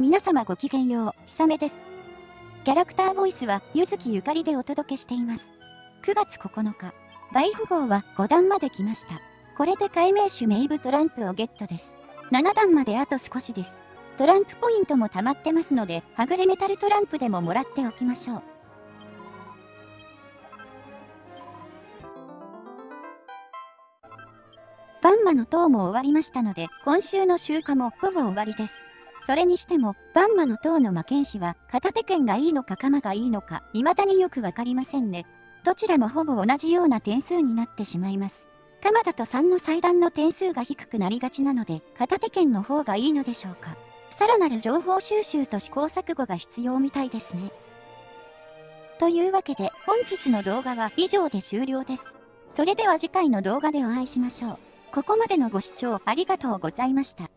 皆様ごきげんよう、ひさめです。キャラクターボイスは、ゆずきゆかりでお届けしています。9月9日、大富豪は5段まで来ました。これで解明種メイブトランプをゲットです。7段まであと少しです。トランプポイントも溜まってますので、はぐれメタルトランプでももらっておきましょう。バンマの塔も終わりましたので、今週の集荷もほぼ終わりです。それにしても、バンマの塔の魔剣士は、片手剣がいいのか鎌がいいのか、未だによくわかりませんね。どちらもほぼ同じような点数になってしまいます。鎌だと3の祭壇の点数が低くなりがちなので、片手剣の方がいいのでしょうか。さらなる情報収集と試行錯誤が必要みたいですね。というわけで、本日の動画は以上で終了です。それでは次回の動画でお会いしましょう。ここまでのご視聴ありがとうございました。